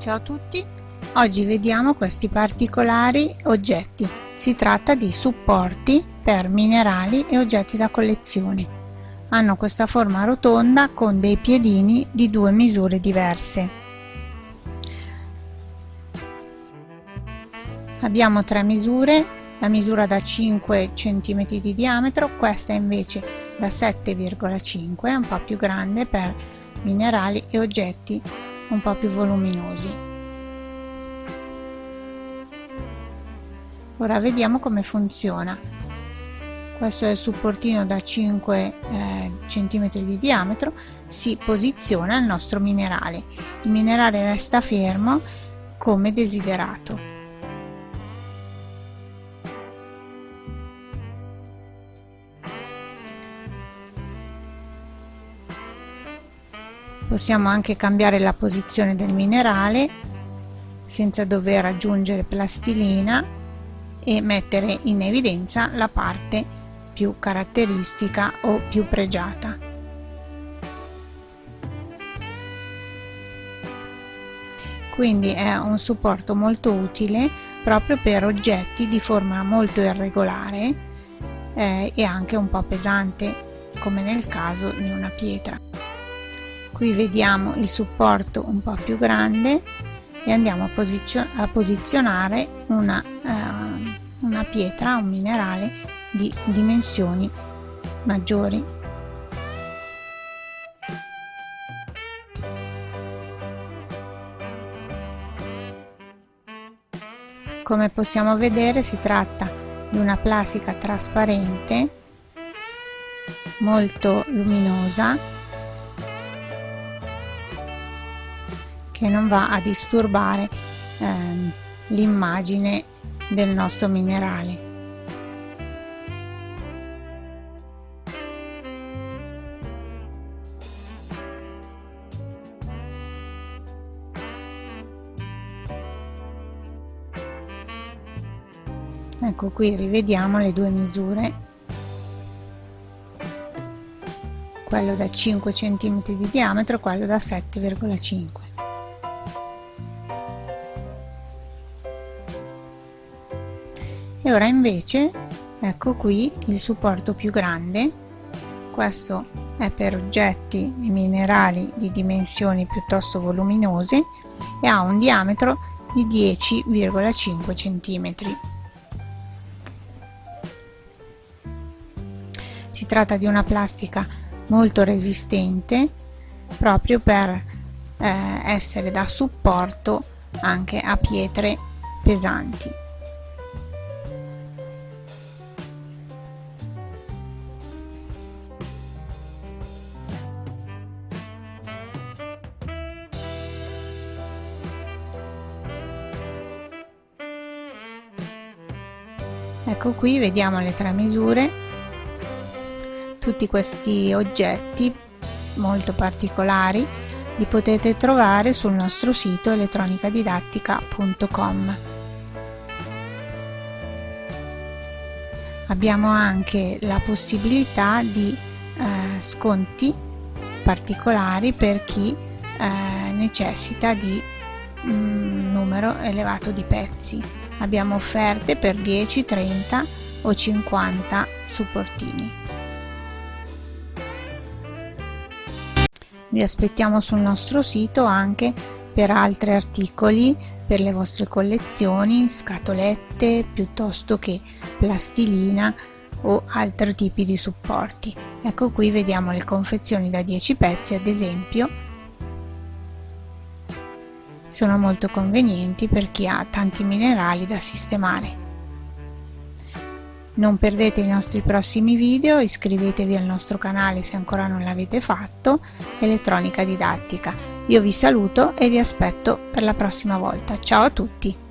Ciao a tutti, oggi vediamo questi particolari oggetti. Si tratta di supporti per minerali e oggetti da collezione. Hanno questa forma rotonda con dei piedini di due misure diverse. Abbiamo tre misure, la misura da 5 cm di diametro, questa invece da 7,5, è un po' più grande per minerali e oggetti un po' più voluminosi. Ora vediamo come funziona. Questo è il supportino da 5 eh, cm di diametro, si posiziona il nostro minerale. Il minerale resta fermo come desiderato. Possiamo anche cambiare la posizione del minerale senza dover aggiungere plastilina e mettere in evidenza la parte più caratteristica o più pregiata. Quindi è un supporto molto utile proprio per oggetti di forma molto irregolare eh, e anche un po' pesante come nel caso di una pietra qui vediamo il supporto un po' più grande e andiamo a, posizio a posizionare una, uh, una pietra, un minerale di dimensioni maggiori. Come possiamo vedere si tratta di una plastica trasparente molto luminosa che non va a disturbare ehm, l'immagine del nostro minerale. Ecco qui rivediamo le due misure, quello da 5 cm di diametro e quello da 7,5 ora invece ecco qui il supporto più grande. Questo è per oggetti e minerali di dimensioni piuttosto voluminose e ha un diametro di 10,5 cm si tratta di una plastica molto resistente proprio per eh, essere da supporto anche a pietre pesanti ecco qui vediamo le tre misure. Tutti questi oggetti molto particolari li potete trovare sul nostro sito elettronicadidattica.com abbiamo anche la possibilità di eh, sconti particolari per chi eh, necessita di un numero elevato di pezzi abbiamo offerte per 10 30 o 50 supportini. Vi aspettiamo sul nostro sito anche per altri articoli per le vostre collezioni scatolette piuttosto che plastilina o altri tipi di supporti. Ecco qui vediamo le confezioni da 10 pezzi ad esempio sono molto convenienti per chi ha tanti minerali da sistemare. Non perdete i nostri prossimi video, iscrivetevi al nostro canale se ancora non l'avete fatto, Elettronica Didattica. Io vi saluto e vi aspetto per la prossima volta. Ciao a tutti!